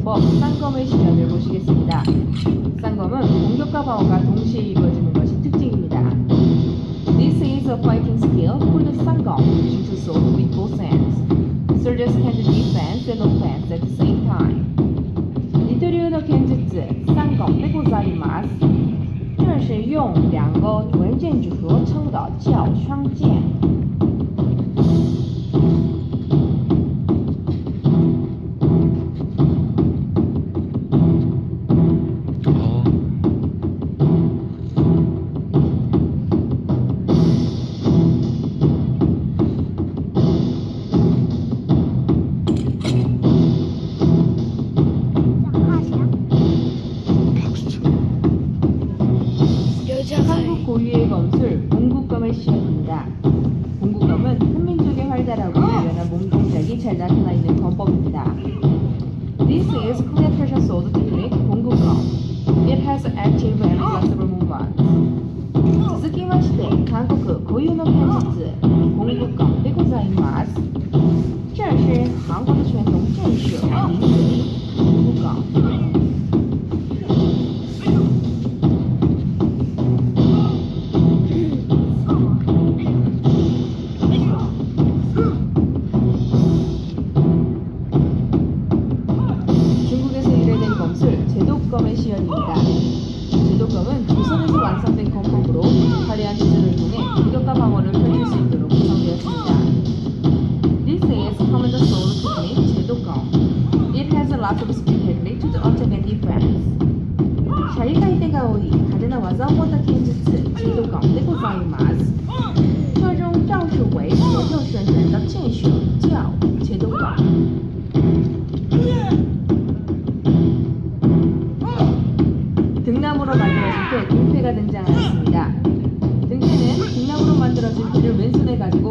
구사하는 검법 쌍검의 시연을 보시겠습니다. 쌍검은 공격과 방어가 동시에 이루어지는 것이 특징입니다. This is a fighting skill called 쌍검, using to sword with both hands. Soldiers can do defense and offense at the same time. 你对流的剣術三拱でございます。这是用两个文件组合成的叫双剑。 한국 고유의 건술 봉국검을 씌웁니다. 봉국검은 한민족의 활달하고 유연한 몸 동작이 잘 나타나 있는 검법입니다. This is Korean pressure sword technique 봉국검. It has active and flexible movement. 스키마 시대 한국 고유의 기술을 통해 공격과 방어를 펼칠 수 있도록 구성되었습니다. This is Commander Soul technique 제독검. It has a lot of speed technique to the attack and defense. シャリカイテが多い派手な技を持った剣術제독검でございます。这种招式为左右旋转的剑术叫제독검。 등나무로 만들어진 때 등패가 등장하였습니다. 손에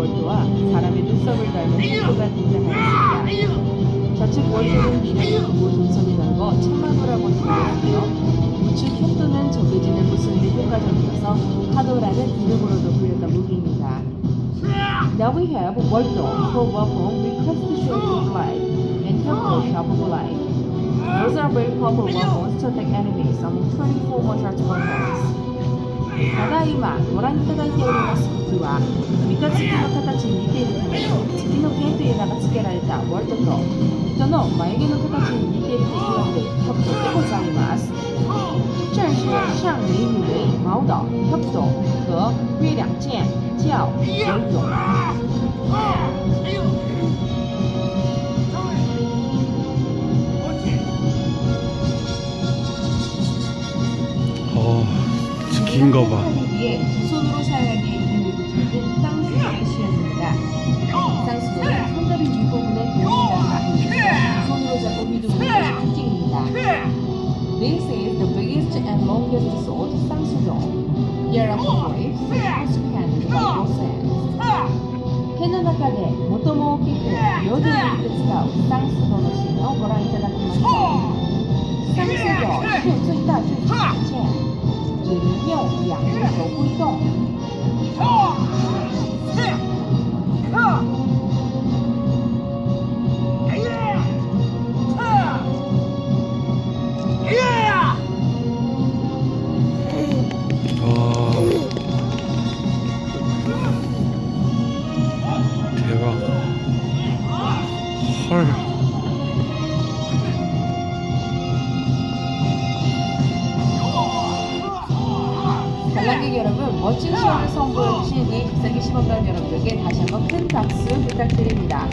진 월도와 사람의 눈썹을 닮은 태도가 등장하였습니다. 좌측 월도는 미래를 두고 동선이 넓어 참마도라고 부르는데요. 우측 적해진을 부수는 데 효과적이어서 파도라는 이름으로도 불렸던 무기입니다. Now we have 월도 for with crest shaped blade and temple sharp blade. Those are very powerful weapons to attack enemies among 24 martial weapons. ただいまご覧いただいております。服は三日月の形に似ているため月の剣という名が付けられたワルトと人の眉毛の形に似ていると言われるキャプトでございます。这是上美女为毛岛 c a p t o 和月亮剑叫文勇 긴 거 봐. 위에 두 손으로 사용하기에 이름이 붙여진 쌍수도의 시연입니다. 쌍수도는 손잡이 윗부분에 공기가 많으니까 두 손으로 잡고 휘두르는 것이 특징입니다. This is the biggest and longest sword, 쌍수도. Here are the waves, which can be both 剣の中で最も大きく両手を打って使う쌍수도のシーンをご覧いただきました。쌍수도是最大最长的剑。 只能用两只手挥动。와. 대박. 헐. 관람객 여러분, 멋진 시험을 선보여주신 이 백사기 시범단 여러분들께 다시 한번 큰 박수 부탁드립니다.